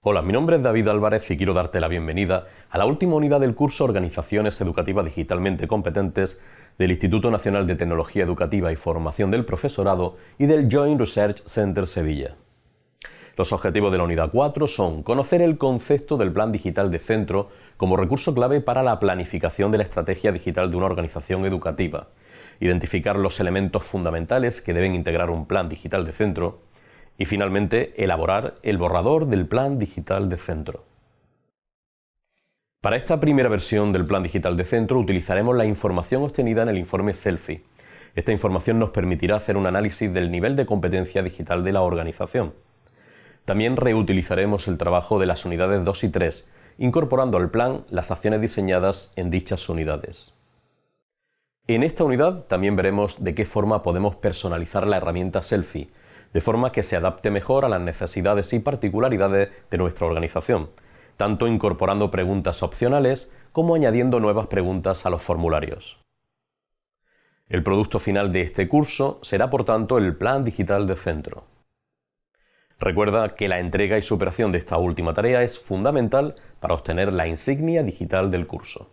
Hola, mi nombre es David Álvarez y quiero darte la bienvenida a la última unidad del curso Organizaciones Educativas Digitalmente Competentes del Instituto Nacional de Tecnología Educativa y Formación del Profesorado y del Joint Research Center Sevilla. Los objetivos de la unidad 4 son conocer el concepto del plan digital de centro como recurso clave para la planificación de la estrategia digital de una organización educativa, identificar los elementos fundamentales que deben integrar un plan digital de centro y finalmente elaborar el borrador del plan digital de centro. Para esta primera versión del plan digital de centro utilizaremos la información obtenida en el informe Selfie. Esta información nos permitirá hacer un análisis del nivel de competencia digital de la organización también reutilizaremos el trabajo de las unidades 2 y 3, incorporando al plan las acciones diseñadas en dichas unidades. En esta unidad también veremos de qué forma podemos personalizar la herramienta Selfie, de forma que se adapte mejor a las necesidades y particularidades de nuestra organización, tanto incorporando preguntas opcionales como añadiendo nuevas preguntas a los formularios. El producto final de este curso será por tanto el Plan Digital de Centro. Recuerda que la entrega y superación de esta última tarea es fundamental para obtener la insignia digital del curso.